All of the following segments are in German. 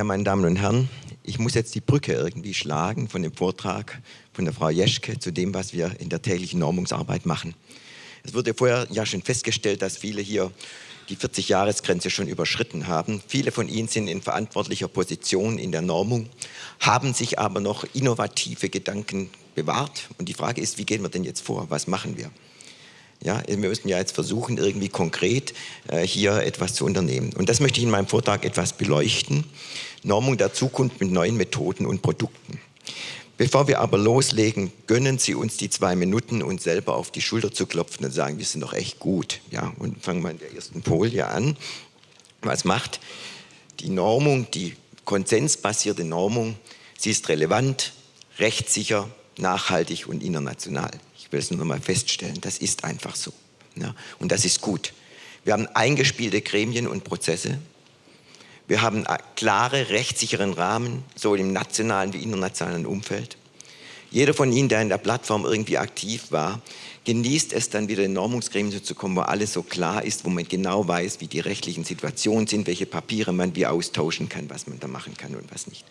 Ja, meine Damen und Herren, ich muss jetzt die Brücke irgendwie schlagen von dem Vortrag von der Frau Jeschke zu dem, was wir in der täglichen Normungsarbeit machen. Es wurde vorher ja schon festgestellt, dass viele hier die 40-Jahres-Grenze schon überschritten haben. Viele von ihnen sind in verantwortlicher Position in der Normung, haben sich aber noch innovative Gedanken bewahrt. Und die Frage ist, wie gehen wir denn jetzt vor? Was machen wir? Ja, wir müssen ja jetzt versuchen, irgendwie konkret äh, hier etwas zu unternehmen. Und das möchte ich in meinem Vortrag etwas beleuchten. Normung der Zukunft mit neuen Methoden und Produkten. Bevor wir aber loslegen, gönnen Sie uns die zwei Minuten, uns selber auf die Schulter zu klopfen und sagen, wir sind doch echt gut. Ja, und fangen wir in der ersten Folie an. Was macht die Normung, die konsensbasierte Normung? Sie ist relevant, rechtssicher, nachhaltig und international. Ich will es nur mal feststellen, das ist einfach so. Ja, und das ist gut. Wir haben eingespielte Gremien und Prozesse. Wir haben klare, rechtssicheren Rahmen, sowohl im nationalen wie internationalen Umfeld. Jeder von Ihnen, der in der Plattform irgendwie aktiv war, genießt es dann wieder in Normungsgremien zu kommen, wo alles so klar ist, wo man genau weiß, wie die rechtlichen Situationen sind, welche Papiere man wie austauschen kann, was man da machen kann und was nicht.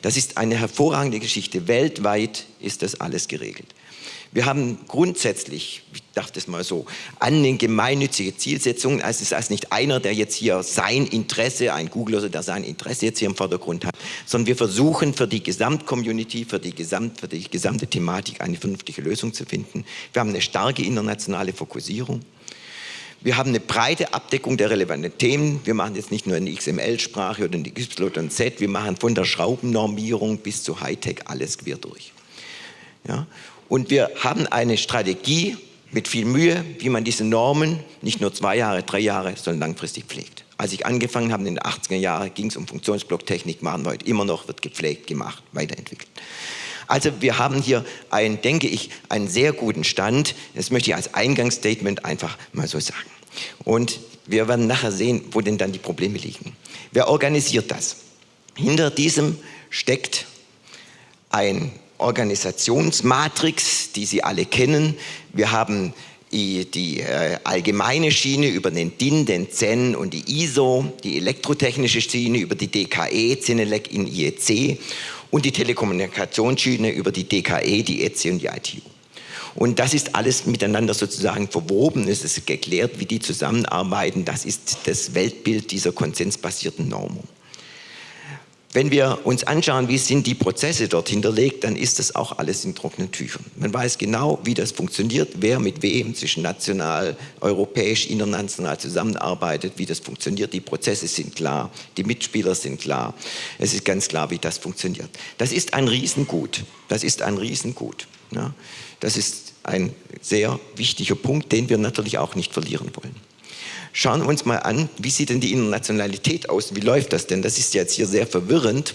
Das ist eine hervorragende Geschichte. Weltweit ist das alles geregelt. Wir haben grundsätzlich, ich dachte es mal so, an den gemeinnützige Zielsetzungen. Also es ist nicht einer, der jetzt hier sein Interesse, ein Googler, der sein Interesse jetzt hier im Vordergrund hat, sondern wir versuchen für die Gesamtcommunity, für die, Gesamt, für die gesamte Thematik eine vernünftige Lösung zu finden. Wir haben eine starke internationale Fokussierung. Wir haben eine breite Abdeckung der relevanten Themen. Wir machen jetzt nicht nur eine XML-Sprache oder eine Y wir machen von der Schraubennormierung bis zu Hightech alles quer durch. Ja? Und wir haben eine Strategie mit viel Mühe, wie man diese Normen nicht nur zwei Jahre, drei Jahre, sondern langfristig pflegt. Als ich angefangen habe in den 80er Jahren, ging es um Funktionsblocktechnik, machen wir heute immer noch, wird gepflegt, gemacht, weiterentwickelt. Also wir haben hier einen, denke ich, einen sehr guten Stand. Das möchte ich als Eingangsstatement einfach mal so sagen. Und wir werden nachher sehen, wo denn dann die Probleme liegen. Wer organisiert das? Hinter diesem steckt ein Organisationsmatrix, die Sie alle kennen. Wir haben die, äh, allgemeine Schiene über den DIN, den CEN und die ISO, die elektrotechnische Schiene über die DKE, CENELEC in IEC und die Telekommunikationsschiene über die DKE, die ETSI und die ITU. Und das ist alles miteinander sozusagen verwoben. Es ist geklärt, wie die zusammenarbeiten. Das ist das Weltbild dieser konsensbasierten Normung. Wenn wir uns anschauen, wie sind die Prozesse dort hinterlegt, dann ist das auch alles in trockenen Tüchern. Man weiß genau, wie das funktioniert, wer mit wem zwischen national, europäisch, international zusammenarbeitet, wie das funktioniert. Die Prozesse sind klar, die Mitspieler sind klar. Es ist ganz klar, wie das funktioniert. Das ist ein Riesengut. Das ist ein Riesengut. Ja. Das ist ein sehr wichtiger Punkt, den wir natürlich auch nicht verlieren wollen. Schauen wir uns mal an, wie sieht denn die Internationalität aus? Wie läuft das denn? Das ist jetzt hier sehr verwirrend.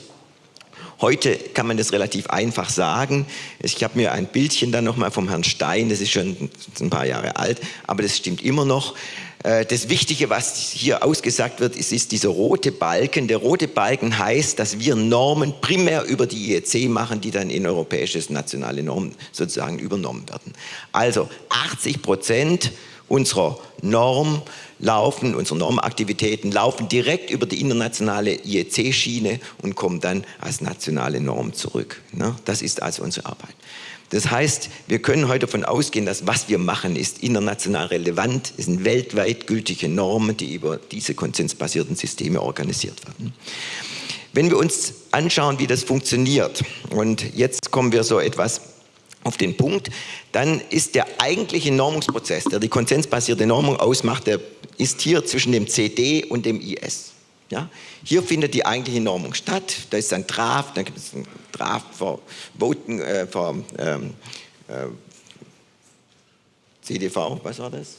Heute kann man das relativ einfach sagen. Ich habe mir ein Bildchen dann nochmal vom Herrn Stein, das ist schon ein paar Jahre alt, aber das stimmt immer noch. Äh, das Wichtige, was hier ausgesagt wird, ist, ist dieser rote Balken. Der rote Balken heißt, dass wir Normen primär über die IEC machen, die dann in europäisches nationale Normen sozusagen übernommen werden. Also 80 Prozent unserer Norm laufen, unsere Normaktivitäten laufen direkt über die internationale IEC-Schiene und kommen dann als nationale Norm zurück. Ne? Das ist also unsere Arbeit. Das heißt, wir können heute davon ausgehen, dass was wir machen, ist international relevant, es sind weltweit gültige Normen, die über diese konsensbasierten Systeme organisiert werden. Wenn wir uns anschauen, wie das funktioniert, und jetzt kommen wir so etwas auf den Punkt, dann ist der eigentliche Normungsprozess, der die konsensbasierte Normung ausmacht, der ist hier zwischen dem CD und dem IS. Ja? Hier findet die eigentliche Normung statt, da ist ein Draft, da gibt es ein Draft für Voten, äh, für ähm, äh, CDV, was war das?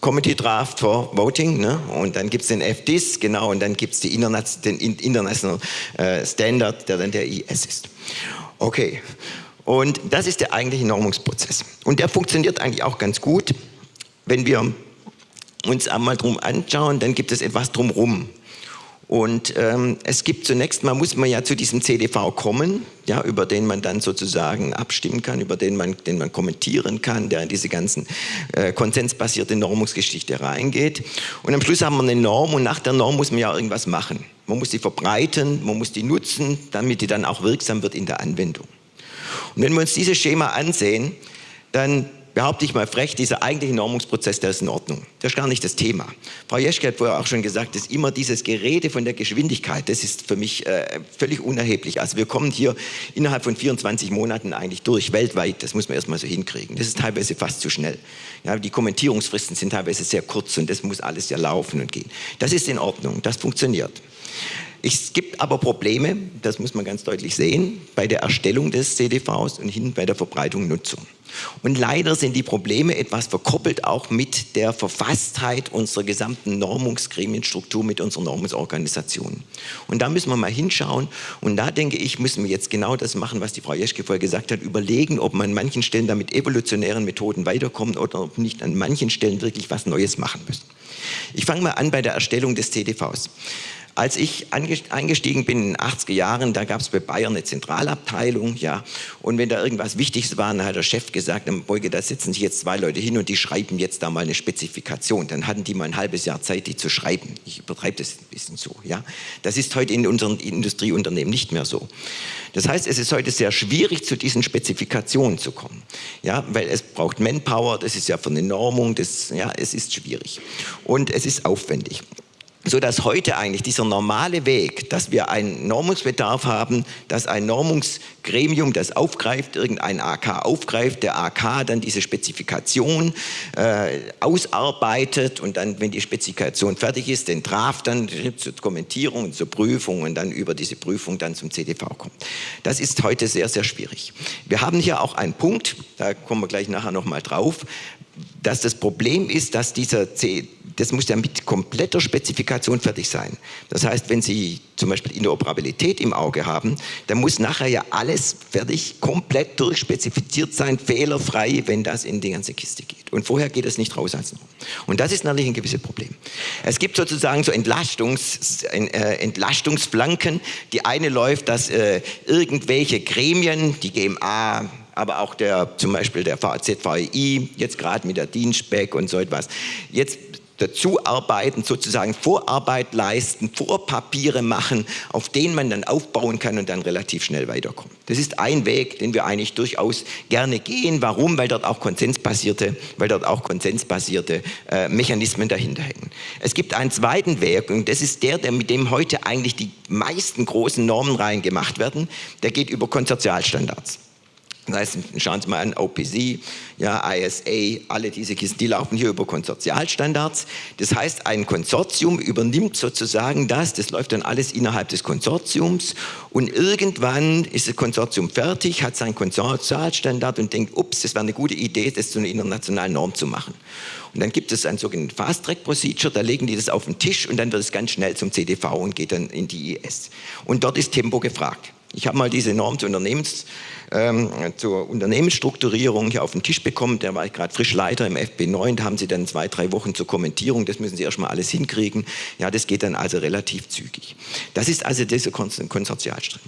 Committee Draft for Voting ne? und dann gibt es den FDIS, genau, und dann gibt es den International äh, Standard, der dann der IS ist. Okay, und das ist der eigentliche Normungsprozess. Und der funktioniert eigentlich auch ganz gut. Wenn wir uns einmal drum anschauen, dann gibt es etwas drumherum. Und ähm, es gibt zunächst mal, muss man ja zu diesem CDV kommen, ja, über den man dann sozusagen abstimmen kann, über den man, den man kommentieren kann, der in diese ganzen äh, konsensbasierte Normungsgeschichte reingeht. Und am Schluss haben wir eine Norm und nach der Norm muss man ja irgendwas machen. Man muss sie verbreiten, man muss die nutzen, damit die dann auch wirksam wird in der Anwendung. Und wenn wir uns dieses Schema ansehen, dann behaupte ich mal frech, dieser eigentliche Normungsprozess, der ist in Ordnung. Das ist gar nicht das Thema. Frau Jeschke hat vorher auch schon gesagt, dass immer dieses Gerede von der Geschwindigkeit, das ist für mich äh, völlig unerheblich. Also wir kommen hier innerhalb von 24 Monaten eigentlich durch, weltweit. Das muss man erstmal so hinkriegen. Das ist teilweise fast zu schnell. Ja, die Kommentierungsfristen sind teilweise sehr kurz und das muss alles ja laufen und gehen. Das ist in Ordnung, das funktioniert. Es gibt aber Probleme, das muss man ganz deutlich sehen, bei der Erstellung des CDVs und hin bei der Verbreitung und Nutzung. Und leider sind die Probleme etwas verkoppelt auch mit der Verfasstheit unserer gesamten Normungsgremienstruktur, mit unserer Normungsorganisation. Und da müssen wir mal hinschauen und da denke ich, müssen wir jetzt genau das machen, was die Frau Jeschke vorher gesagt hat, überlegen, ob man an manchen Stellen da mit evolutionären Methoden weiterkommt oder ob nicht an manchen Stellen wirklich was Neues machen müssen. Ich fange mal an bei der Erstellung des CDVs. Als ich eingestiegen bin in den 80er Jahren, da gab es bei Bayern eine Zentralabteilung, ja, und wenn da irgendwas Wichtiges war, dann hat der Chef gesagt, dann Beuge, da sitzen sich jetzt zwei Leute hin und die schreiben jetzt da mal eine Spezifikation. Dann hatten die mal ein halbes Jahr Zeit, die zu schreiben. Ich übertreibe das ein bisschen so, ja. Das ist heute in unseren Industrieunternehmen nicht mehr so. Das heißt, es ist heute sehr schwierig, zu diesen Spezifikationen zu kommen, ja, weil es braucht Manpower, das ist ja von der Normung, das, ja, es ist schwierig und es ist aufwendig so dass heute eigentlich dieser normale Weg, dass wir einen Normungsbedarf haben, dass ein Normungsgremium das aufgreift, irgendein AK aufgreift, der AK dann diese Spezifikation äh, ausarbeitet und dann, wenn die Spezifikation fertig ist, den Draft dann zur Kommentierung und zur Prüfung und dann über diese Prüfung dann zum CDV kommt. Das ist heute sehr, sehr schwierig. Wir haben hier auch einen Punkt, da kommen wir gleich nachher nochmal drauf, dass das Problem ist, dass dieser C, das muss ja mit kompletter Spezifikation fertig sein. Das heißt, wenn Sie zum Beispiel Interoperabilität im Auge haben, dann muss nachher ja alles fertig, komplett durchspezifiziert sein, fehlerfrei, wenn das in die ganze Kiste geht. Und vorher geht es nicht raus als Norm. Und das ist natürlich ein gewisses Problem. Es gibt sozusagen so Entlastungs, äh, Entlastungsflanken. Die eine läuft, dass äh, irgendwelche Gremien, die GMA, aber auch der, zum Beispiel der ZVI, jetzt gerade mit der Dienstback und so etwas, jetzt dazu arbeiten, sozusagen Vorarbeit leisten, Vorpapiere machen, auf denen man dann aufbauen kann und dann relativ schnell weiterkommt. Das ist ein Weg, den wir eigentlich durchaus gerne gehen. Warum? Weil dort auch konsensbasierte, weil dort auch konsensbasierte äh, Mechanismen dahinter hängen. Es gibt einen zweiten Weg und das ist der, der mit dem heute eigentlich die meisten großen Normenreihen gemacht werden. Der geht über Konsortialstandards. Das heißt, schauen Sie mal an, OPC, ja, ISA, alle diese Kisten, die laufen hier über Konsortialstandards. Das heißt, ein Konsortium übernimmt sozusagen das, das läuft dann alles innerhalb des Konsortiums und irgendwann ist das Konsortium fertig, hat seinen Konsortialstandard und denkt, ups, das wäre eine gute Idee, das zu einer internationalen Norm zu machen. Und dann gibt es ein sogenanntes Fast-Track-Procedure, da legen die das auf den Tisch und dann wird es ganz schnell zum CDV und geht dann in die IS. Und dort ist Tempo gefragt. Ich habe mal diese Norm zur, Unternehmens, ähm, zur Unternehmensstrukturierung hier auf den Tisch bekommen. Da war ich gerade frisch Leiter im FB9. Da haben Sie dann zwei, drei Wochen zur Kommentierung. Das müssen Sie erstmal alles hinkriegen. Ja, das geht dann also relativ zügig. Das ist also dieser Konsortialstrang.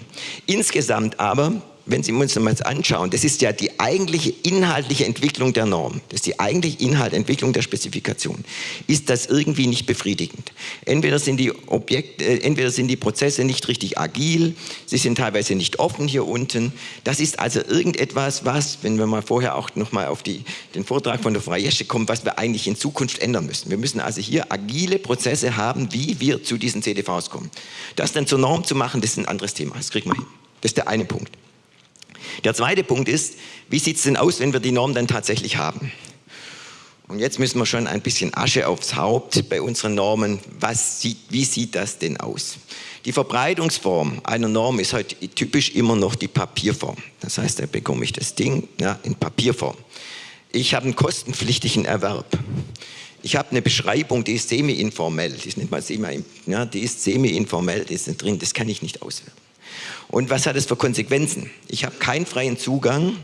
Insgesamt aber wenn Sie uns das anschauen, das ist ja die eigentliche inhaltliche Entwicklung der Norm, das ist die eigentliche Inhaltentwicklung der Spezifikation, ist das irgendwie nicht befriedigend. Entweder sind die Objekte, äh, entweder sind die Prozesse nicht richtig agil, sie sind teilweise nicht offen hier unten. Das ist also irgendetwas, was, wenn wir mal vorher auch nochmal auf die, den Vortrag von der Frau Jesche kommen, was wir eigentlich in Zukunft ändern müssen. Wir müssen also hier agile Prozesse haben, wie wir zu diesen CDVs kommen. Das dann zur Norm zu machen, das ist ein anderes Thema, das kriegen wir hin. Das ist der eine Punkt. Der zweite Punkt ist, wie sieht es denn aus, wenn wir die Norm dann tatsächlich haben? Und jetzt müssen wir schon ein bisschen Asche aufs Haupt bei unseren Normen. Was sieht, wie sieht das denn aus? Die Verbreitungsform einer Norm ist heute typisch immer noch die Papierform. Das heißt, da bekomme ich das Ding ja, in Papierform. Ich habe einen kostenpflichtigen Erwerb. Ich habe eine Beschreibung, die ist semi-informell. Die semi, ja, die ist semi-informell, die ist drin, das kann ich nicht auswerten. Und was hat es für Konsequenzen? Ich habe keinen freien Zugang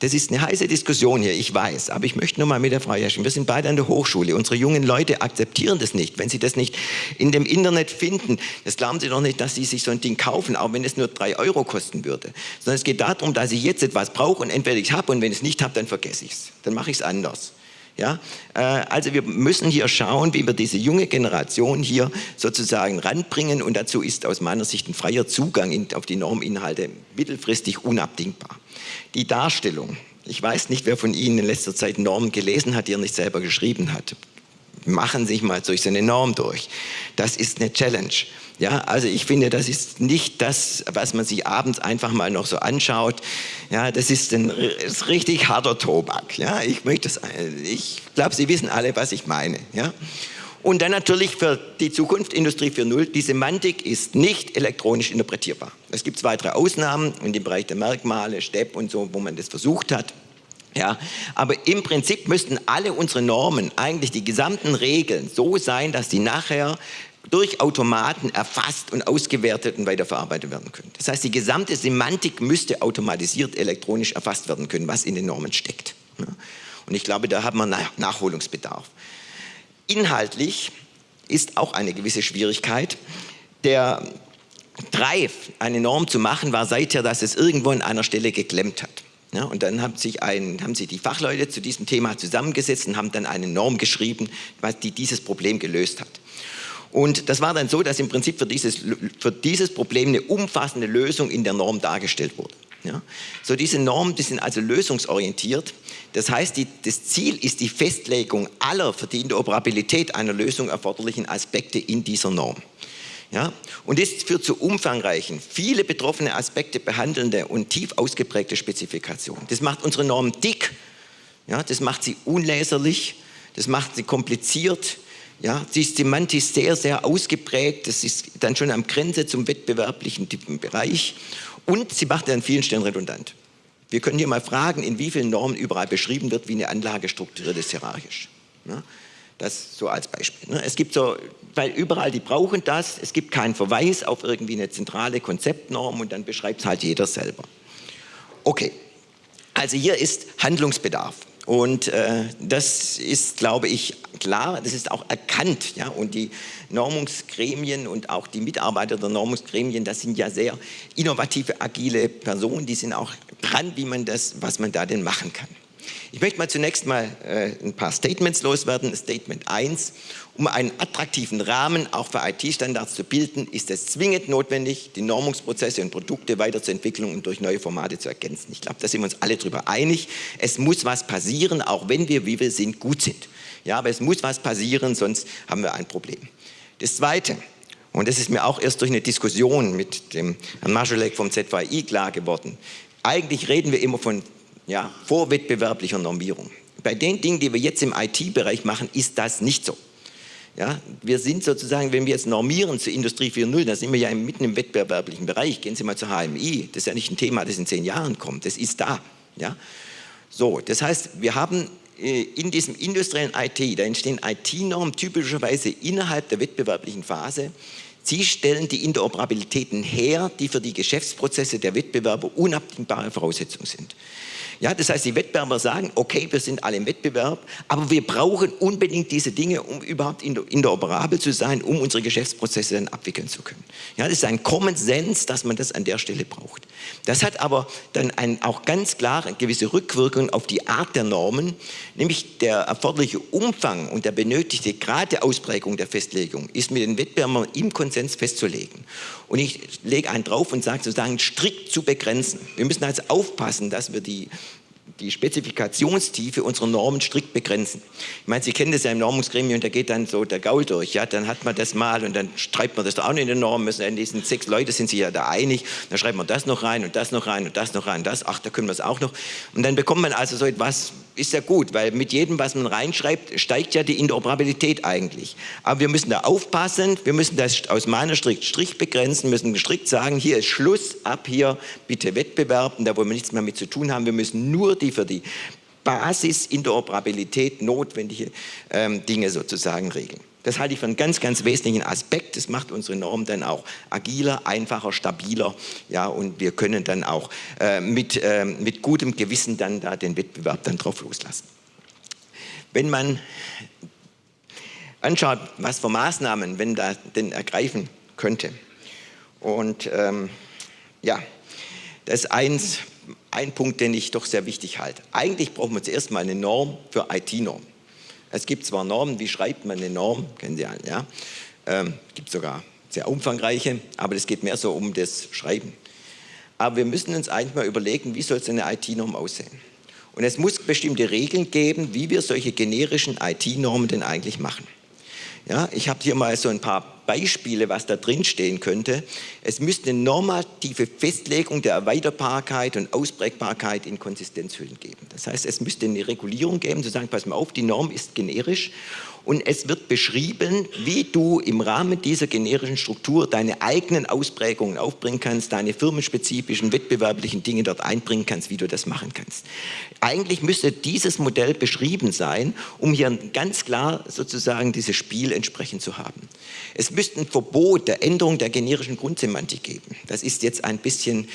Das ist eine heiße Diskussion hier, ich weiß, aber ich möchte nur mal mit der Frau Jaschen, wir sind beide an der Hochschule, unsere jungen Leute akzeptieren das nicht. Wenn sie das nicht in dem Internet finden, das glauben sie doch nicht, dass sie sich so ein Ding kaufen, auch wenn es nur drei Euro kosten würde. Sondern es geht darum, dass ich jetzt etwas brauche und entweder ich habe und wenn ich es nicht habe, dann vergesse ich es. Dann mache ich es anders. Ja? Äh, also wir müssen hier schauen, wie wir diese junge Generation hier sozusagen ranbringen und dazu ist aus meiner Sicht ein freier Zugang auf die Norminhalte mittelfristig unabdingbar. Die Darstellung, ich weiß nicht, wer von Ihnen in letzter Zeit Normen gelesen hat, die er nicht selber geschrieben hat. Machen Sie sich mal durch so eine Norm durch. Das ist eine Challenge. Ja, also ich finde, das ist nicht das, was man sich abends einfach mal noch so anschaut. Ja, das ist ein ist richtig harter Tobak. Ja, ich möchte es, ich glaube, Sie wissen alle, was ich meine. Ja. Und dann natürlich für die Zukunft Industrie 4.0, die Semantik ist nicht elektronisch interpretierbar. Es gibt zwei, drei Ausnahmen in dem Bereich der Merkmale, STEP und so, wo man das versucht hat. Ja, aber im Prinzip müssten alle unsere Normen, eigentlich die gesamten Regeln, so sein, dass die nachher durch Automaten erfasst und ausgewertet und weiterverarbeitet werden können. Das heißt, die gesamte Semantik müsste automatisiert elektronisch erfasst werden können, was in den Normen steckt. Und ich glaube, da haben wir Nachholungsbedarf. Inhaltlich ist auch eine gewisse Schwierigkeit. Der Drive, eine Norm zu machen, war seither, dass es irgendwo an einer Stelle geklemmt hat. Ja, und dann haben sich, ein, haben sich die Fachleute zu diesem Thema zusammengesetzt und haben dann eine Norm geschrieben, die dieses Problem gelöst hat. Und das war dann so, dass im Prinzip für dieses, für dieses Problem eine umfassende Lösung in der Norm dargestellt wurde. Ja? So diese Normen, die sind also lösungsorientiert. Das heißt, die, das Ziel ist die Festlegung aller für die Interoperabilität einer Lösung erforderlichen Aspekte in dieser Norm. Ja? Und das führt zu umfangreichen, viele betroffene Aspekte behandelnde und tief ausgeprägte Spezifikationen. Das macht unsere Norm dick, ja? das macht sie unleserlich, das macht sie kompliziert, ja, sie ist semantisch sehr, sehr ausgeprägt. Das ist dann schon am Grenze zum wettbewerblichen Bereich. Und sie macht an vielen Stellen redundant. Wir können hier mal fragen, in wie vielen Normen überall beschrieben wird, wie eine Anlage strukturiert ist hierarchisch. Ja, das so als Beispiel. Ne. Es gibt so, weil überall die brauchen das, es gibt keinen Verweis auf irgendwie eine zentrale Konzeptnorm und dann beschreibt es halt jeder selber. Okay, also hier ist Handlungsbedarf. Und äh, das ist, glaube ich, klar, das ist auch erkannt. Ja? Und die Normungsgremien und auch die Mitarbeiter der Normungsgremien, das sind ja sehr innovative, agile Personen, die sind auch dran, wie man das, was man da denn machen kann. Ich möchte mal zunächst mal äh, ein paar Statements loswerden. Statement 1. Um einen attraktiven Rahmen auch für IT-Standards zu bilden, ist es zwingend notwendig, die Normungsprozesse und Produkte weiterzuentwickeln und durch neue Formate zu ergänzen. Ich glaube, da sind wir uns alle darüber einig. Es muss was passieren, auch wenn wir, wie wir sind, gut sind. Ja, aber es muss was passieren, sonst haben wir ein Problem. Das Zweite, und das ist mir auch erst durch eine Diskussion mit dem Herrn Maschalek vom ZVI klar geworden, eigentlich reden wir immer von ja, vorwettbewerblicher Normierung. Bei den Dingen, die wir jetzt im IT-Bereich machen, ist das nicht so. Ja, wir sind sozusagen, wenn wir jetzt normieren zur Industrie 4.0, dann sind wir ja mitten im wettbewerblichen Bereich. Gehen Sie mal zur HMI, das ist ja nicht ein Thema, das in zehn Jahren kommt, das ist da. Ja? So, das heißt, wir haben äh, in diesem industriellen IT, da entstehen IT-Normen typischerweise innerhalb der wettbewerblichen Phase. Sie stellen die Interoperabilitäten her, die für die Geschäftsprozesse der Wettbewerber unabdingbare Voraussetzungen sind. Ja, das heißt, die Wettbewerber sagen, okay, wir sind alle im Wettbewerb, aber wir brauchen unbedingt diese Dinge, um überhaupt interoperabel zu sein, um unsere Geschäftsprozesse dann abwickeln zu können. Ja, das ist ein Common Sense, dass man das an der Stelle braucht. Das hat aber dann ein, auch ganz klar eine gewisse Rückwirkung auf die Art der Normen, nämlich der erforderliche Umfang und der benötigte Grad der Ausprägung der Festlegung ist mit den Wettbewerbern im Konsens festzulegen. Und ich lege einen drauf und sage sozusagen strikt zu begrenzen. Wir müssen also aufpassen, dass wir die die Spezifikationstiefe unserer Normen strikt begrenzen. Ich meine, Sie kennen das ja im Normungsgremium, da geht dann so der Gaul durch, ja, dann hat man das mal und dann schreibt man das da auch noch in den Normen, müssen, diesen sechs Leute sind sich ja da einig, dann schreibt man das noch rein und das noch rein und das noch rein, und das, ach, da können wir es auch noch. Und dann bekommt man also so etwas, ist ja gut, weil mit jedem, was man reinschreibt, steigt ja die Interoperabilität eigentlich. Aber wir müssen da aufpassen, wir müssen das aus meiner Stricht Strich begrenzen, müssen strikt sagen, hier ist Schluss, ab hier bitte Wettbewerb, und da wollen wir nichts mehr mit zu tun haben, wir müssen nur die für die Basis Interoperabilität notwendige ähm, Dinge sozusagen regeln. Das halte ich für einen ganz, ganz wesentlichen Aspekt. Das macht unsere Norm dann auch agiler, einfacher, stabiler. Ja, und wir können dann auch äh, mit, äh, mit gutem Gewissen dann da den Wettbewerb dann drauf loslassen. Wenn man anschaut, was für Maßnahmen, wenn da denn ergreifen könnte. Und ähm, ja, das ist eins, ein Punkt, den ich doch sehr wichtig halte. Eigentlich brauchen wir zuerst mal eine Norm für IT-Norm. Es gibt zwar Normen, wie schreibt man eine Norm, kennen Sie alle, ja. Ähm, gibt sogar sehr umfangreiche, aber es geht mehr so um das Schreiben. Aber wir müssen uns eigentlich mal überlegen, wie soll es eine IT-Norm aussehen? Und es muss bestimmte Regeln geben, wie wir solche generischen IT-Normen denn eigentlich machen. Ja, ich habe hier mal so ein paar Beispiele, was da drin stehen könnte. Es müsste eine normative Festlegung der Erweiterbarkeit und Ausprägbarkeit in Konsistenzhüllen geben. Das heißt, es müsste eine Regulierung geben, zu sagen, pass mal auf, die Norm ist generisch und es wird beschrieben, wie du im Rahmen dieser generischen Struktur deine eigenen Ausprägungen aufbringen kannst, deine firmenspezifischen, wettbewerblichen Dinge dort einbringen kannst, wie du das machen kannst. Eigentlich müsste dieses Modell beschrieben sein, um hier ganz klar sozusagen dieses Spiel entsprechend zu haben. Es müsste ein Verbot der Änderung der generischen Grundsemantik geben. Das ist jetzt ein bisschen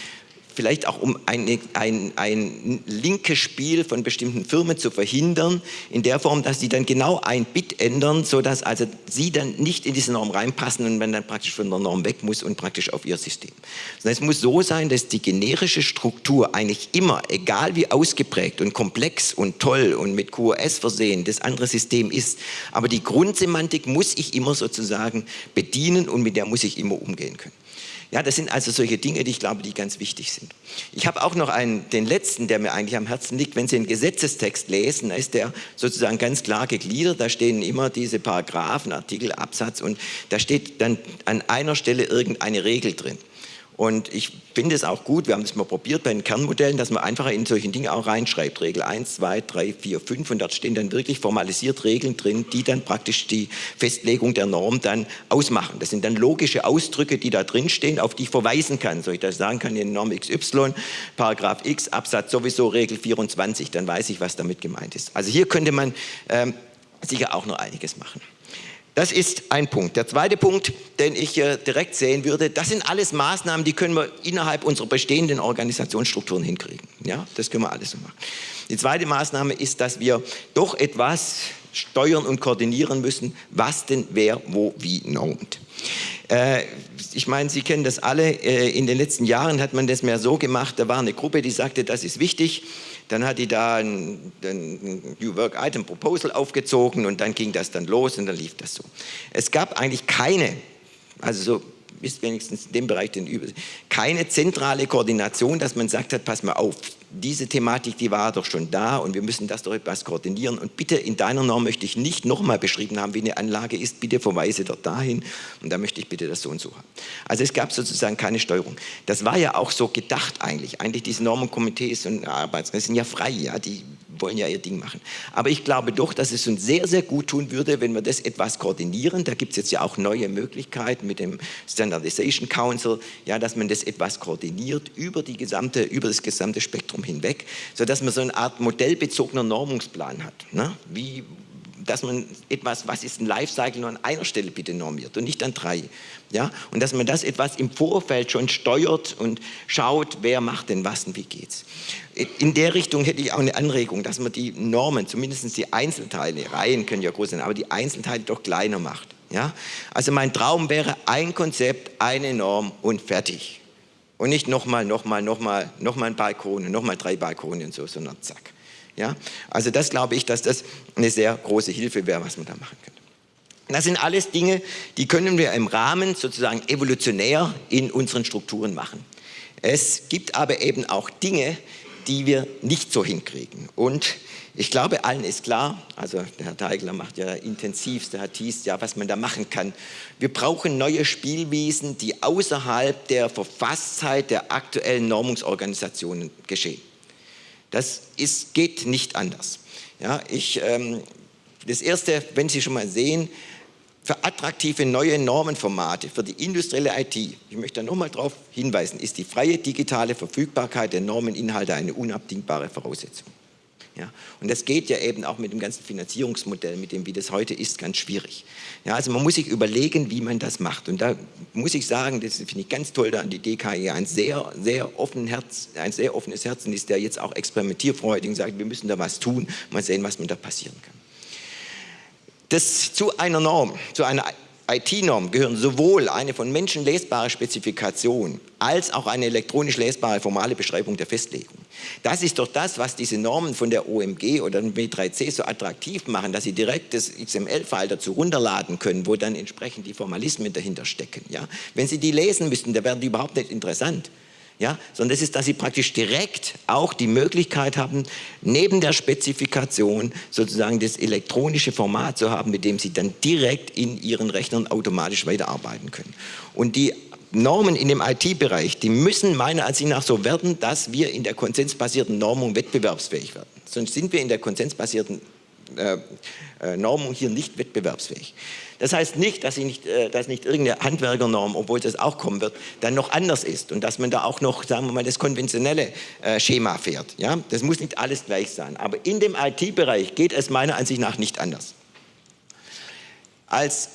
vielleicht auch um eine, ein, ein linkes Spiel von bestimmten Firmen zu verhindern, in der Form, dass sie dann genau ein Bit ändern, sodass also sie dann nicht in diese Norm reinpassen und man dann praktisch von der Norm weg muss und praktisch auf ihr System. Sondern es muss so sein, dass die generische Struktur eigentlich immer, egal wie ausgeprägt und komplex und toll und mit QoS versehen das andere System ist, aber die Grundsemantik muss ich immer sozusagen bedienen und mit der muss ich immer umgehen können. Ja, das sind also solche Dinge, die ich glaube, die ganz wichtig sind. Ich habe auch noch einen, den letzten, der mir eigentlich am Herzen liegt. Wenn Sie den Gesetzestext lesen, da ist der sozusagen ganz klar gegliedert. Da stehen immer diese Paragraphen, Artikel, Absatz und da steht dann an einer Stelle irgendeine Regel drin. Und ich finde es auch gut, wir haben das mal probiert bei den Kernmodellen, dass man einfach in solchen Dinge auch reinschreibt. Regel 1, 2, 3, 4, 5 und dort stehen dann wirklich formalisiert Regeln drin, die dann praktisch die Festlegung der Norm dann ausmachen. Das sind dann logische Ausdrücke, die da drin stehen, auf die ich verweisen kann. So ich das sagen kann, in Norm XY, Paragraph X, Absatz sowieso, Regel 24, dann weiß ich, was damit gemeint ist. Also hier könnte man ähm, sicher auch noch einiges machen. Das ist ein Punkt. Der zweite Punkt, den ich direkt sehen würde, das sind alles Maßnahmen, die können wir innerhalb unserer bestehenden Organisationsstrukturen hinkriegen. Ja, das können wir alles so machen. Die zweite Maßnahme ist, dass wir doch etwas steuern und koordinieren müssen, was denn wer wo wie normt. Äh, ich meine, Sie kennen das alle, äh, in den letzten Jahren hat man das mehr so gemacht, da war eine Gruppe, die sagte, das ist wichtig, dann hat die da ein, ein New Work Item Proposal aufgezogen und dann ging das dann los und dann lief das so. Es gab eigentlich keine, also so ist wenigstens in dem Bereich den Über keine zentrale Koordination, dass man sagt hat, pass mal auf, diese Thematik, die war doch schon da und wir müssen das doch etwas koordinieren. Und bitte in deiner Norm möchte ich nicht nochmal beschrieben haben, wie eine Anlage ist, bitte verweise dort dahin und da möchte ich bitte das so und so haben. Also es gab sozusagen keine Steuerung. Das war ja auch so gedacht eigentlich. Eigentlich diese Normenkomitees und Arbeitsrechte sind ja frei, ja, die wollen ja ihr Ding machen. Aber ich glaube doch, dass es uns sehr, sehr gut tun würde, wenn wir das etwas koordinieren. Da gibt es jetzt ja auch neue Möglichkeiten mit dem Standardization Council, ja, dass man das etwas koordiniert über, die gesamte, über das gesamte Spektrum hinweg, sodass man so eine Art modellbezogener Normungsplan hat. Ne? Wie, dass man etwas, was ist ein Lifecycle, nur an einer Stelle bitte normiert und nicht an drei. Ja? Und dass man das etwas im Vorfeld schon steuert und schaut, wer macht denn was und wie geht's. In der Richtung hätte ich auch eine Anregung, dass man die Normen, zumindest die Einzelteile, Reihen können ja groß sein, aber die Einzelteile doch kleiner macht. Ja? Also mein Traum wäre ein Konzept, eine Norm und fertig. Und nicht nochmal, nochmal, nochmal, nochmal ein Balkon, nochmal drei Balkone und so, sondern zack. Ja? Also das glaube ich, dass das eine sehr große Hilfe wäre, was man da machen könnte. Das sind alles Dinge, die können wir im Rahmen sozusagen evolutionär in unseren Strukturen machen. Es gibt aber eben auch Dinge, die wir nicht so hinkriegen. Und ich glaube, allen ist klar, also der Herr Teigler macht ja intensivst, der Herr Thies, ja, was man da machen kann. Wir brauchen neue Spielwiesen, die außerhalb der Verfasstheit der aktuellen Normungsorganisationen geschehen. Das ist, geht nicht anders. Ja, ich, ähm, das Erste, wenn Sie schon mal sehen, für attraktive neue Normenformate, für die industrielle IT, ich möchte da nochmal darauf hinweisen, ist die freie digitale Verfügbarkeit der Normeninhalte eine unabdingbare Voraussetzung. Ja? Und das geht ja eben auch mit dem ganzen Finanzierungsmodell, mit dem, wie das heute ist, ganz schwierig. Ja, also man muss sich überlegen, wie man das macht. Und da muss ich sagen, das finde ich ganz toll, da an die DKE ein sehr, sehr, offen Herz, ein sehr offenes Herzen ist, der jetzt auch experimentierfreudig sagt, wir müssen da was tun, mal sehen, was man da passieren kann. Das zu einer Norm, zu einer IT-Norm gehören sowohl eine von Menschen lesbare Spezifikation als auch eine elektronisch lesbare formale Beschreibung der Festlegung. Das ist doch das, was diese Normen von der OMG oder dem W3C so attraktiv machen, dass sie direkt das XML-File dazu runterladen können, wo dann entsprechend die Formalismen dahinter stecken. Ja? Wenn Sie die lesen müssten, dann werden die überhaupt nicht interessant ja, sondern es ist, dass sie praktisch direkt auch die Möglichkeit haben, neben der Spezifikation sozusagen das elektronische Format zu haben, mit dem sie dann direkt in ihren Rechnern automatisch weiterarbeiten können. Und die Normen in dem IT-Bereich, die müssen meiner Ansicht nach so werden, dass wir in der konsensbasierten Normung wettbewerbsfähig werden. Sonst sind wir in der konsensbasierten Normung hier nicht wettbewerbsfähig. Das heißt nicht, dass, nicht, äh, dass nicht irgendeine Handwerkernorm, obwohl das auch kommen wird, dann noch anders ist und dass man da auch noch, sagen wir mal, das konventionelle äh, Schema fährt. Ja? Das muss nicht alles gleich sein. Aber in dem IT-Bereich geht es meiner Ansicht nach nicht anders. Als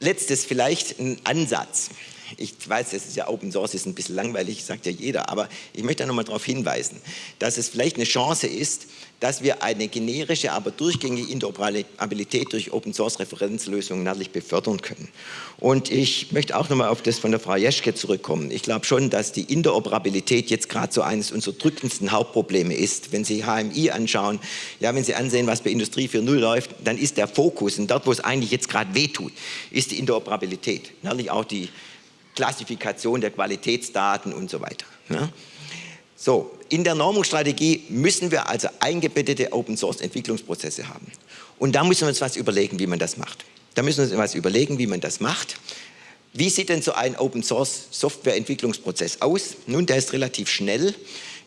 letztes vielleicht ein Ansatz ich weiß, es ist ja Open Source, ist ein bisschen langweilig, sagt ja jeder, aber ich möchte noch mal darauf hinweisen, dass es vielleicht eine Chance ist, dass wir eine generische, aber durchgängige Interoperabilität durch Open Source Referenzlösungen natürlich befördern können. Und ich möchte auch noch mal auf das von der Frau Jeschke zurückkommen. Ich glaube schon, dass die Interoperabilität jetzt gerade so eines unserer drückendsten Hauptprobleme ist. Wenn Sie HMI anschauen, ja, wenn Sie ansehen, was bei Industrie 4.0 läuft, dann ist der Fokus, und dort, wo es eigentlich jetzt gerade wehtut, ist die Interoperabilität. Natürlich auch die Klassifikation der Qualitätsdaten und so weiter. Ja? So, in der Normungsstrategie müssen wir also eingebettete Open-Source-Entwicklungsprozesse haben. Und da müssen wir uns was überlegen, wie man das macht. Da müssen wir uns was überlegen, wie man das macht. Wie sieht denn so ein Open-Source-Software-Entwicklungsprozess aus? Nun, der ist relativ schnell.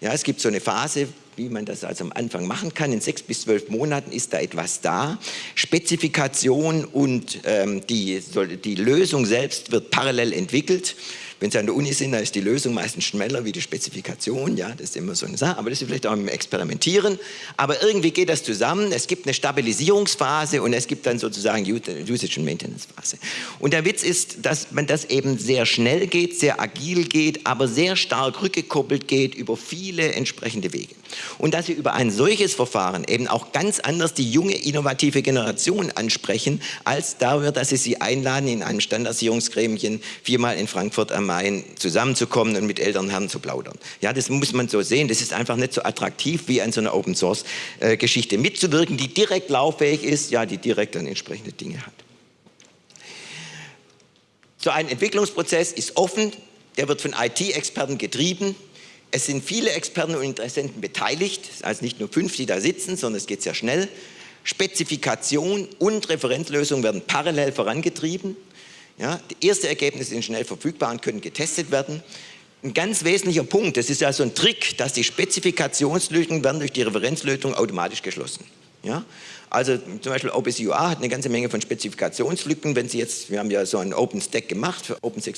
Ja, es gibt so eine Phase, wie man das also am Anfang machen kann. In sechs bis zwölf Monaten ist da etwas da. Spezifikation und ähm, die, die Lösung selbst wird parallel entwickelt. Wenn Sie an der Uni sind, dann ist die Lösung meistens schneller wie die Spezifikation. Ja, das ist immer so eine Sache. Aber das ist vielleicht auch im Experimentieren. Aber irgendwie geht das zusammen. Es gibt eine Stabilisierungsphase und es gibt dann sozusagen Usage- und Maintenance-Phase. Und der Witz ist, dass man das eben sehr schnell geht, sehr agil geht, aber sehr stark rückgekoppelt geht über viele entsprechende Wege. Und dass Sie über ein solches Verfahren eben auch ganz anders die junge, innovative Generation ansprechen, als darüber, dass Sie sie einladen in ein Standardisierungsgremchen viermal in Frankfurt am Main zusammenzukommen und mit älteren Herren zu plaudern. Ja, das muss man so sehen. Das ist einfach nicht so attraktiv, wie an so einer Open-Source-Geschichte mitzuwirken, die direkt lauffähig ist, ja, die direkt dann entsprechende Dinge hat. So ein Entwicklungsprozess ist offen, der wird von IT-Experten getrieben. Es sind viele Experten und Interessenten beteiligt, also nicht nur fünf, die da sitzen, sondern es geht sehr schnell. Spezifikation und Referenzlösung werden parallel vorangetrieben. Ja, die ersten Ergebnisse sind schnell verfügbar und können getestet werden. Ein ganz wesentlicher Punkt, das ist ja so ein Trick, dass die Spezifikationslücken werden durch die Referenzlösung automatisch geschlossen. Ja? Also zum Beispiel OpenCUA hat eine ganze Menge von Spezifikationslücken. Wenn Sie jetzt, wir haben ja so einen OpenStack gemacht für OpenStack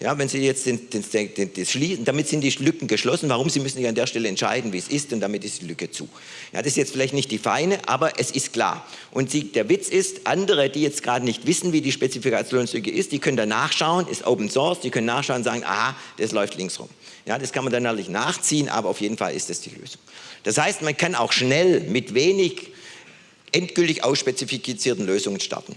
ja, wenn Sie jetzt den, den Stack, den, das schließen, damit sind die Lücken geschlossen. Warum? Sie müssen sich an der Stelle entscheiden, wie es ist und damit ist die Lücke zu. Ja, das ist jetzt vielleicht nicht die feine, aber es ist klar. Und Sie, der Witz ist, andere, die jetzt gerade nicht wissen, wie die Spezifikationslücke ist, die können da nachschauen, ist Open Source, die können nachschauen und sagen, aha, das läuft links rum. Ja, das kann man dann natürlich nachziehen, aber auf jeden Fall ist das die Lösung. Das heißt, man kann auch schnell mit wenig endgültig ausspezifizierten Lösungen starten.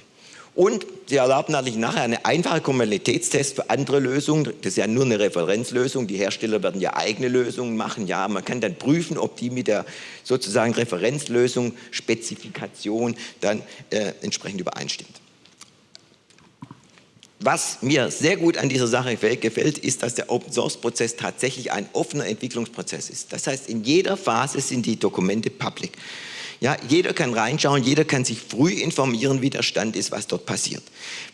Und sie erlauben natürlich nachher einen einfachen Kompatibilitätstest für andere Lösungen. Das ist ja nur eine Referenzlösung. Die Hersteller werden ja eigene Lösungen machen. Ja, man kann dann prüfen, ob die mit der sozusagen Referenzlösung, Spezifikation dann äh, entsprechend übereinstimmt. Was mir sehr gut an dieser Sache gefällt, ist, dass der Open-Source-Prozess tatsächlich ein offener Entwicklungsprozess ist. Das heißt, in jeder Phase sind die Dokumente public. Ja, jeder kann reinschauen, jeder kann sich früh informieren, wie der Stand ist, was dort passiert.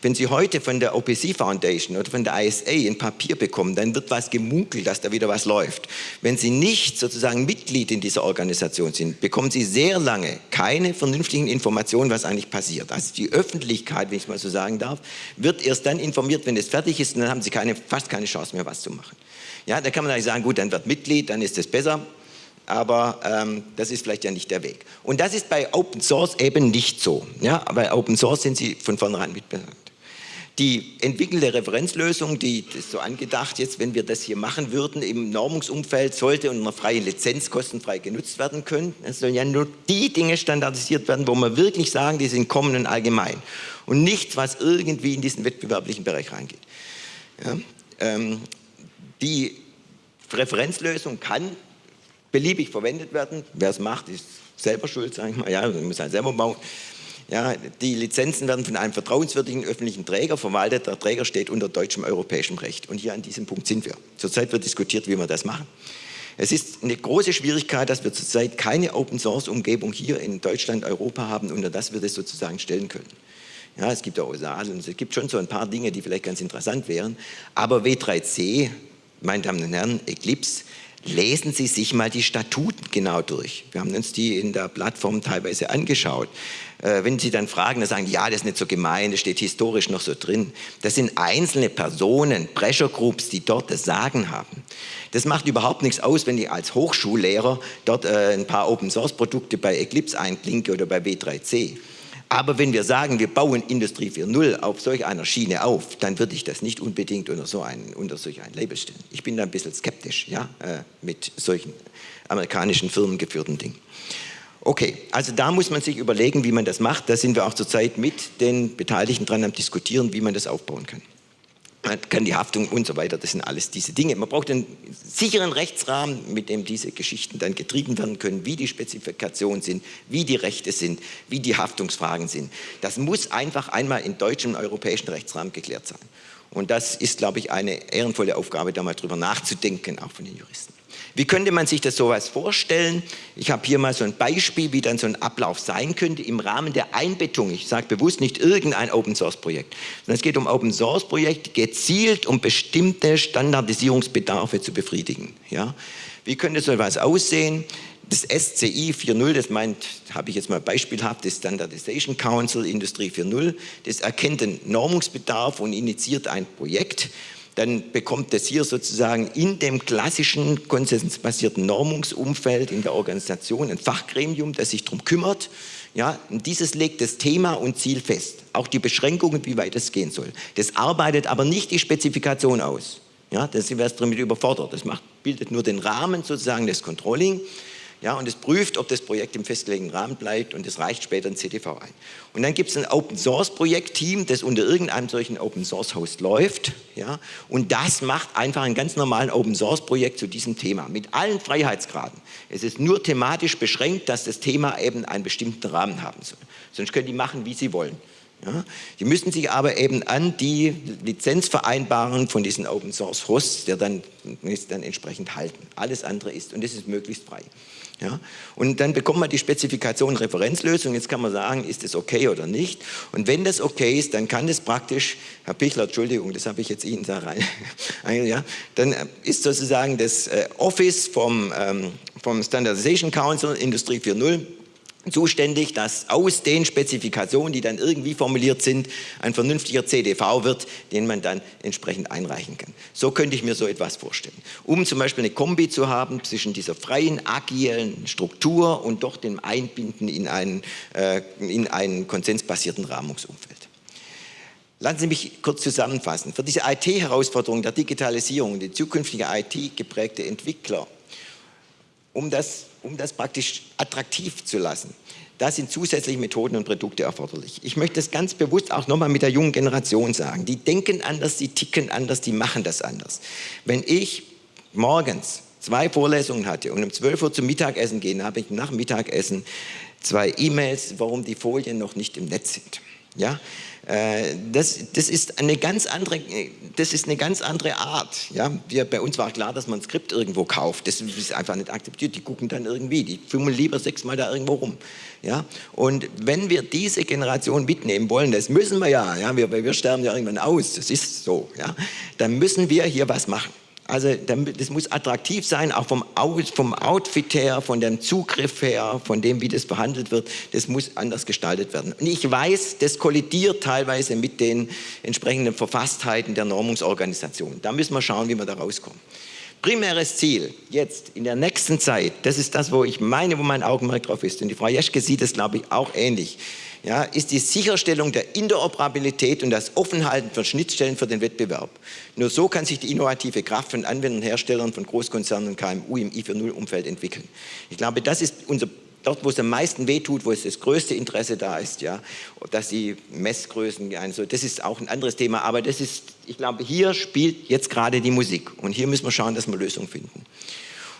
Wenn Sie heute von der OPC Foundation oder von der ISA ein Papier bekommen, dann wird was gemunkelt, dass da wieder was läuft. Wenn Sie nicht sozusagen Mitglied in dieser Organisation sind, bekommen Sie sehr lange keine vernünftigen Informationen, was eigentlich passiert. Also die Öffentlichkeit, wenn ich mal so sagen darf, wird erst dann informiert, wenn es fertig ist und dann haben Sie keine, fast keine Chance mehr, was zu machen. Ja, da kann man eigentlich sagen, gut, dann wird Mitglied, dann ist es besser aber ähm, das ist vielleicht ja nicht der Weg. Und das ist bei Open Source eben nicht so. Ja? Bei Open Source sind sie von vornherein mitbelangt. Die entwickelte Referenzlösung, die ist so angedacht jetzt, wenn wir das hier machen würden, im Normungsumfeld sollte unter freien Lizenz kostenfrei genutzt werden können. Es sollen ja nur die Dinge standardisiert werden, wo wir wirklich sagen, die sind kommen und allgemein. Und nichts, was irgendwie in diesen wettbewerblichen Bereich reingeht. Ja? Ähm, die Referenzlösung kann beliebig verwendet werden. Wer es macht, ist selber schuld, sage ich mal. Ja, man muss halt selber bauen. Ja, die Lizenzen werden von einem vertrauenswürdigen öffentlichen Träger verwaltet. Der Träger steht unter deutschem europäischem Recht. Und hier an diesem Punkt sind wir. Zurzeit wird diskutiert, wie wir das machen. Es ist eine große Schwierigkeit, dass wir zurzeit keine Open-Source-Umgebung hier in Deutschland, Europa haben, unter das wir das sozusagen stellen können. Ja, es gibt auch OSAL und es gibt schon so ein paar Dinge, die vielleicht ganz interessant wären. Aber W3C, meine Damen und Herren, Eclipse, lesen Sie sich mal die Statuten genau durch. Wir haben uns die in der Plattform teilweise angeschaut. Äh, wenn Sie dann fragen, dann sagen die, ja, das ist nicht so gemein, das steht historisch noch so drin. Das sind einzelne Personen, Pressure Groups, die dort das Sagen haben. Das macht überhaupt nichts aus, wenn ich als Hochschullehrer dort äh, ein paar Open-Source-Produkte bei Eclipse einklinke oder bei W3C. Aber wenn wir sagen, wir bauen Industrie 4.0 auf solch einer Schiene auf, dann würde ich das nicht unbedingt unter, so ein, unter solch ein Label stellen. Ich bin da ein bisschen skeptisch ja, äh, mit solchen amerikanischen Firmen geführten Dingen. Okay, also da muss man sich überlegen, wie man das macht. Da sind wir auch zurzeit mit den Beteiligten dran am diskutieren, wie man das aufbauen kann man kann die Haftung und so weiter, das sind alles diese Dinge. Man braucht einen sicheren Rechtsrahmen, mit dem diese Geschichten dann getrieben werden können, wie die Spezifikationen sind, wie die Rechte sind, wie die Haftungsfragen sind. Das muss einfach einmal in deutschem und europäischen Rechtsrahmen geklärt sein. Und das ist, glaube ich, eine ehrenvolle Aufgabe, da mal drüber nachzudenken, auch von den Juristen. Wie könnte man sich das sowas vorstellen? Ich habe hier mal so ein Beispiel, wie dann so ein Ablauf sein könnte im Rahmen der Einbettung. Ich sage bewusst nicht irgendein Open-Source-Projekt, sondern es geht um Open-Source-Projekte gezielt, um bestimmte Standardisierungsbedarfe zu befriedigen. Ja? Wie könnte so etwas aussehen? Das SCI 4.0, das meint, habe ich jetzt mal beispielhaft, das Standardization Council Industrie 4.0, das erkennt den Normungsbedarf und initiiert ein Projekt dann bekommt das hier sozusagen in dem klassischen konsensbasierten Normungsumfeld in der Organisation ein Fachgremium, das sich darum kümmert. Ja, und dieses legt das Thema und Ziel fest, auch die Beschränkungen, wie weit es gehen soll. Das arbeitet aber nicht die Spezifikation aus. Ja, das sind wir damit überfordert. Das macht, bildet nur den Rahmen sozusagen des Controlling ja, und es prüft, ob das Projekt im festgelegten Rahmen bleibt und es reicht später ein CTV ein. Und dann gibt es ein Open-Source-Projektteam, das unter irgendeinem solchen Open-Source-Host läuft ja, und das macht einfach ein ganz normalen Open-Source-Projekt zu diesem Thema mit allen Freiheitsgraden. Es ist nur thematisch beschränkt, dass das Thema eben einen bestimmten Rahmen haben soll. Sonst können die machen, wie sie wollen. Ja, die müssen sich aber eben an die Lizenzvereinbarungen von diesen Open Source Hosts, der dann, dann entsprechend halten. Alles andere ist, und das ist möglichst frei. Ja? Und dann bekommt man die Spezifikation Referenzlösung. Jetzt kann man sagen, ist das okay oder nicht. Und wenn das okay ist, dann kann das praktisch, Herr Pichler, Entschuldigung, das habe ich jetzt Ihnen da rein, ja, dann ist sozusagen das äh, Office vom, ähm, vom Standardization Council Industrie 4.0 zuständig, dass aus den Spezifikationen, die dann irgendwie formuliert sind, ein vernünftiger CDV wird, den man dann entsprechend einreichen kann. So könnte ich mir so etwas vorstellen. Um zum Beispiel eine Kombi zu haben zwischen dieser freien, agilen Struktur und doch dem Einbinden in einen, äh, in einen konsensbasierten Rahmungsumfeld. Lassen Sie mich kurz zusammenfassen. Für diese IT-Herausforderung der Digitalisierung, die zukünftige IT geprägte Entwickler, um das um das praktisch attraktiv zu lassen. Da sind zusätzliche Methoden und Produkte erforderlich. Ich möchte das ganz bewusst auch nochmal mit der jungen Generation sagen. Die denken anders, die ticken anders, die machen das anders. Wenn ich morgens zwei Vorlesungen hatte und um 12 Uhr zum Mittagessen gehe, habe ich nach Mittagessen zwei E-Mails, warum die Folien noch nicht im Netz sind. Ja? Äh, das, das, ist eine ganz andere, das ist eine ganz andere Art. Ja? Wir, bei uns war klar, dass man ein Skript irgendwo kauft. Das ist einfach nicht akzeptiert. Die gucken dann irgendwie, die fummeln lieber sechsmal da irgendwo rum. Ja? Und wenn wir diese Generation mitnehmen wollen, das müssen wir ja, ja? Wir, wir sterben ja irgendwann aus, das ist so, ja? dann müssen wir hier was machen. Also das muss attraktiv sein, auch vom, vom Outfit her, von dem Zugriff her, von dem, wie das behandelt wird. Das muss anders gestaltet werden. Und ich weiß, das kollidiert teilweise mit den entsprechenden Verfasstheiten der Normungsorganisation. Da müssen wir schauen, wie wir da rauskommen. Primäres Ziel jetzt in der nächsten Zeit, das ist das, wo ich meine, wo mein Augenmerk drauf ist, und die Frau Jeschke sieht es, glaube ich, auch ähnlich, ja, ist die Sicherstellung der Interoperabilität und das Offenhalten von Schnittstellen für den Wettbewerb. Nur so kann sich die innovative Kraft von Anwendern, Herstellern, von Großkonzernen und KMU im I4.0-Umfeld entwickeln. Ich glaube, das ist unser dort, wo es am meisten wehtut, wo es das größte Interesse da ist, ja, dass die Messgrößen, also das ist auch ein anderes Thema, aber das ist, ich glaube, hier spielt jetzt gerade die Musik und hier müssen wir schauen, dass wir Lösungen finden.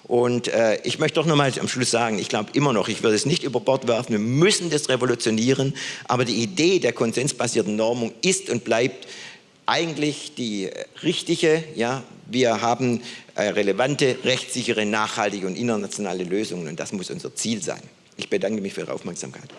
Und äh, ich möchte doch nochmal am Schluss sagen, ich glaube immer noch, ich würde es nicht über Bord werfen, wir müssen das revolutionieren, aber die Idee der konsensbasierten Normung ist und bleibt eigentlich die richtige. Ja? Wir haben äh, relevante, rechtssichere, nachhaltige und internationale Lösungen und das muss unser Ziel sein. Ich bedanke mich für Ihre Aufmerksamkeit.